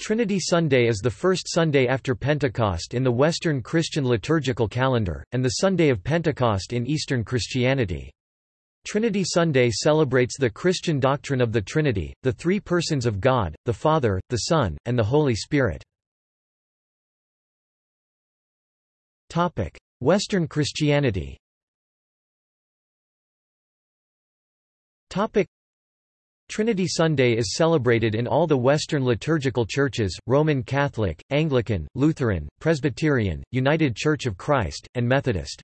Trinity Sunday is the first Sunday after Pentecost in the Western Christian liturgical calendar, and the Sunday of Pentecost in Eastern Christianity. Trinity Sunday celebrates the Christian doctrine of the Trinity, the three persons of God, the Father, the Son, and the Holy Spirit. Western Christianity Trinity Sunday is celebrated in all the Western liturgical churches, Roman Catholic, Anglican, Lutheran, Presbyterian, United Church of Christ, and Methodist.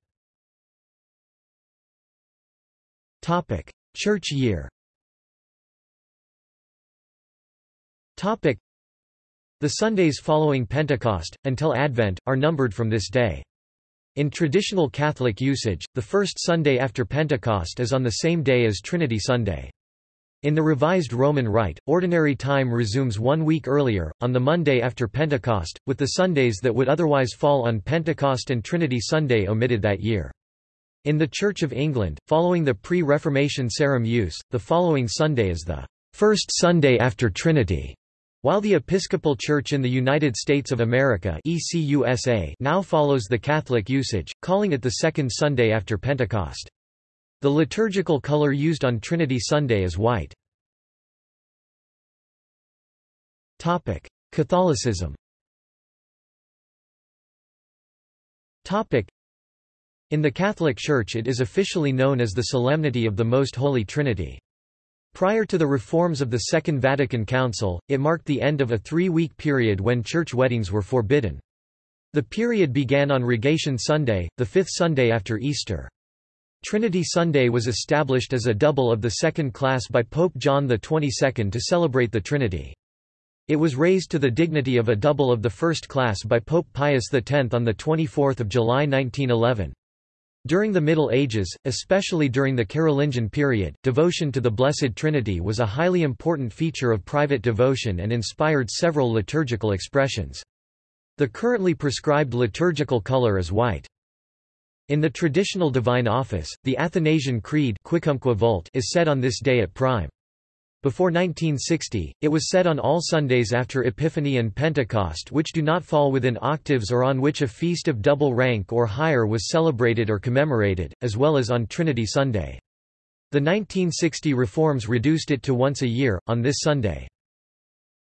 Church year The Sundays following Pentecost, until Advent, are numbered from this day. In traditional Catholic usage, the first Sunday after Pentecost is on the same day as Trinity Sunday. In the Revised Roman Rite, ordinary time resumes one week earlier, on the Monday after Pentecost, with the Sundays that would otherwise fall on Pentecost and Trinity Sunday omitted that year. In the Church of England, following the pre-Reformation Sarum use, the following Sunday is the first Sunday after Trinity, while the Episcopal Church in the United States of America ECUSA now follows the Catholic usage, calling it the second Sunday after Pentecost. The liturgical color used on Trinity Sunday is white. Catholicism In the Catholic Church it is officially known as the Solemnity of the Most Holy Trinity. Prior to the reforms of the Second Vatican Council, it marked the end of a three-week period when church weddings were forbidden. The period began on Rogation Sunday, the fifth Sunday after Easter. Trinity Sunday was established as a double of the second class by Pope John XXII to celebrate the Trinity. It was raised to the dignity of a double of the first class by Pope Pius X on 24 July 1911. During the Middle Ages, especially during the Carolingian period, devotion to the Blessed Trinity was a highly important feature of private devotion and inspired several liturgical expressions. The currently prescribed liturgical color is white. In the traditional divine office, the Athanasian Creed is said on this day at prime. Before 1960, it was said on all Sundays after Epiphany and Pentecost which do not fall within octaves or on which a feast of double rank or higher was celebrated or commemorated, as well as on Trinity Sunday. The 1960 reforms reduced it to once a year, on this Sunday.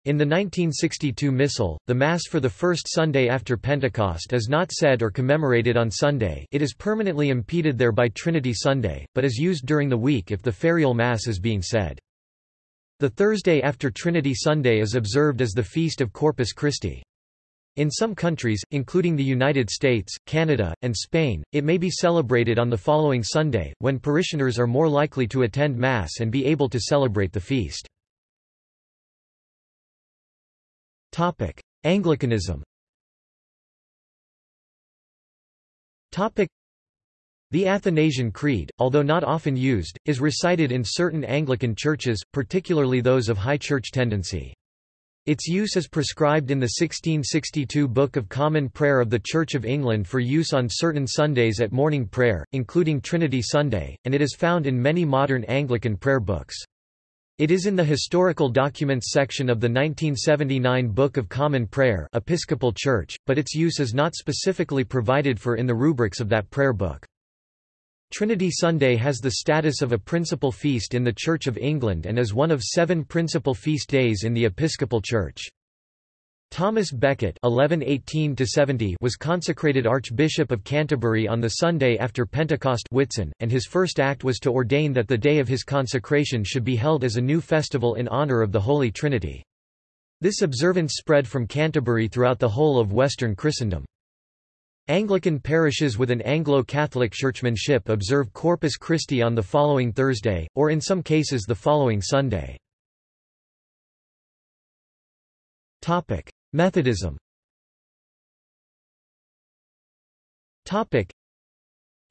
In the 1962 Missal, the Mass for the first Sunday after Pentecost is not said or commemorated on Sunday it is permanently impeded there by Trinity Sunday, but is used during the week if the ferial Mass is being said. The Thursday after Trinity Sunday is observed as the feast of Corpus Christi. In some countries, including the United States, Canada, and Spain, it may be celebrated on the following Sunday, when parishioners are more likely to attend Mass and be able to celebrate the feast. Topic: Anglicanism. Topic: The Athanasian Creed, although not often used, is recited in certain Anglican churches, particularly those of high church tendency. Its use is prescribed in the 1662 Book of Common Prayer of the Church of England for use on certain Sundays at morning prayer, including Trinity Sunday, and it is found in many modern Anglican prayer books. It is in the Historical Documents section of the 1979 Book of Common Prayer Episcopal Church, but its use is not specifically provided for in the rubrics of that prayer book. Trinity Sunday has the status of a principal feast in the Church of England and is one of seven principal feast days in the Episcopal Church. Thomas Becket (1118–70) was consecrated Archbishop of Canterbury on the Sunday after Pentecost Whitsun, and his first act was to ordain that the day of his consecration should be held as a new festival in honour of the Holy Trinity. This observance spread from Canterbury throughout the whole of Western Christendom. Anglican parishes with an Anglo-Catholic churchmanship observe Corpus Christi on the following Thursday, or in some cases the following Sunday. Methodism.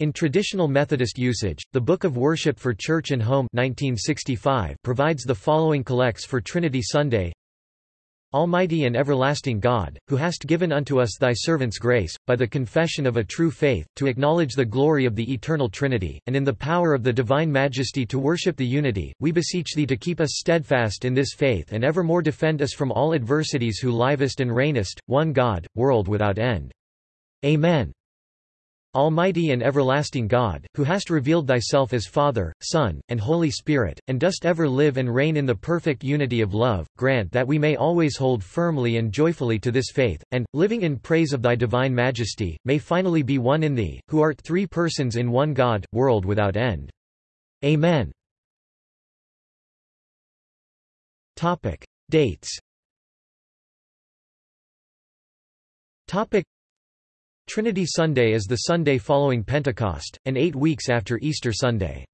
In traditional Methodist usage, the Book of Worship for Church and Home 1965 provides the following collects for Trinity Sunday Almighty and everlasting God, who hast given unto us thy servants grace, by the confession of a true faith, to acknowledge the glory of the eternal Trinity, and in the power of the divine majesty to worship the unity, we beseech thee to keep us steadfast in this faith and evermore defend us from all adversities who livest and reignest, one God, world without end. Amen. Almighty and everlasting God, who hast revealed thyself as Father, Son, and Holy Spirit, and dost ever live and reign in the perfect unity of love, grant that we may always hold firmly and joyfully to this faith, and, living in praise of thy divine majesty, may finally be one in thee, who art three persons in one God, world without end. Amen. Topic. Dates Trinity Sunday is the Sunday following Pentecost, and eight weeks after Easter Sunday.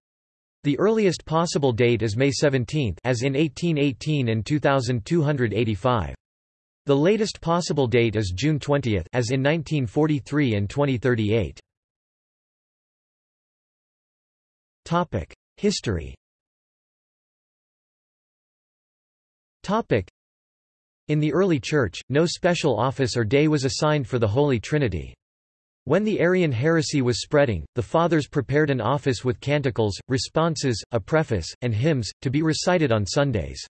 The earliest possible date is May 17 as in 1818 and 2285. The latest possible date is June 20 as in 1943 and 2038. Topic: History. Topic: In the early church, no special office or day was assigned for the Holy Trinity. When the Arian heresy was spreading, the Fathers prepared an office with canticles, responses, a preface, and hymns, to be recited on Sundays.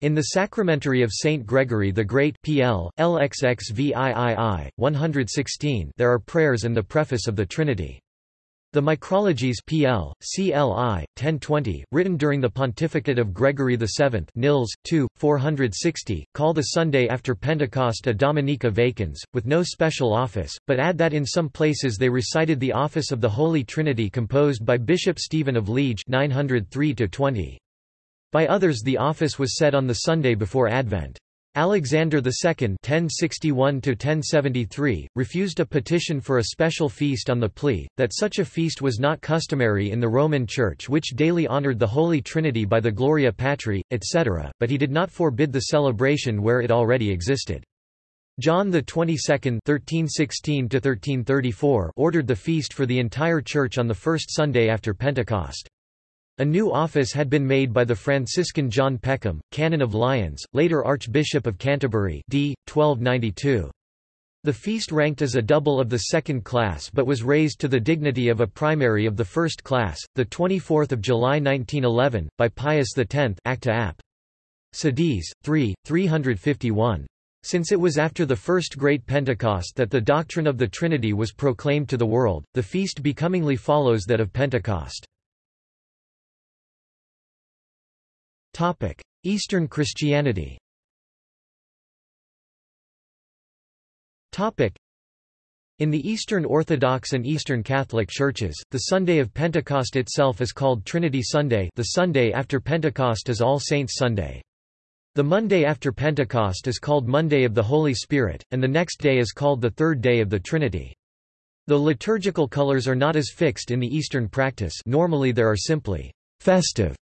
In the Sacramentary of Saint Gregory the Great PL, LXXVIII, 116 there are prayers and the preface of the Trinity. The Micrologus PL, CLI, 1020, written during the pontificate of Gregory VII Nilles, 2, 460, call the Sunday after Pentecost a Dominica vacans, with no special office, but add that in some places they recited the office of the Holy Trinity composed by Bishop Stephen of Liege 903 -20. By others the office was said on the Sunday before Advent. Alexander II (1061–1073) refused a petition for a special feast on the plea that such a feast was not customary in the Roman Church, which daily honored the Holy Trinity by the Gloria Patri, etc., but he did not forbid the celebration where it already existed. John the 22nd (1316–1334) ordered the feast for the entire Church on the first Sunday after Pentecost. A new office had been made by the Franciscan John Peckham, Canon of Lyons, later Archbishop of Canterbury d. 1292. The feast ranked as a double of the second class but was raised to the dignity of a primary of the first class, 24 July 1911, by Pius X Acta Ap. Sedis, 3, 351. Since it was after the first Great Pentecost that the doctrine of the Trinity was proclaimed to the world, the feast becomingly follows that of Pentecost. Eastern Christianity Topic: in the Eastern Orthodox and Eastern Catholic Churches, the Sunday of Pentecost itself is called Trinity Sunday the Sunday after Pentecost is All Saints Sunday. The Monday after Pentecost is called Monday of the Holy Spirit, and the next day is called the Third Day of the Trinity. The liturgical colors are not as fixed in the Eastern practice normally there are simply festive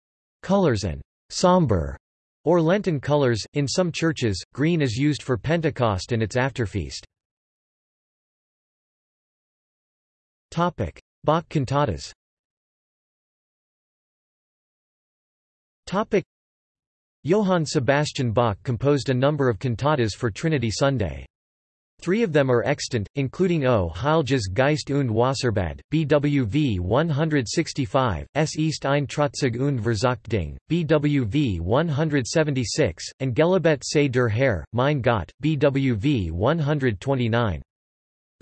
colors and somber, or Lenten colors. In some churches, green is used for Pentecost and its afterfeast. Topic: Bach cantatas. Topic: Johann Sebastian Bach composed a number of cantatas for Trinity Sunday. Three of them are extant, including O. Heilges Geist und Wasserbad, BWV 165, S. Ist ein Trotzig und verzagt Ding, BWV 176, and Gelobet sei der Herr, mein Gott, BWV 129.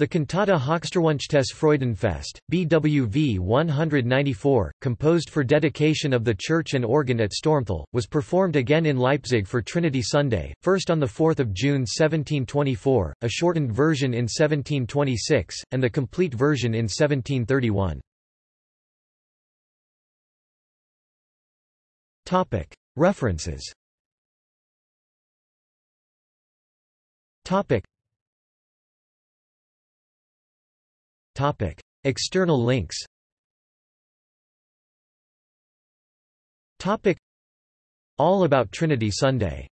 The cantata Höchsterwünschtes Freudenfest, BWV 194, composed for dedication of the church and organ at Störmthal, was performed again in Leipzig for Trinity Sunday, first on 4 June 1724, a shortened version in 1726, and the complete version in 1731. References Topic. External links Topic. All about Trinity Sunday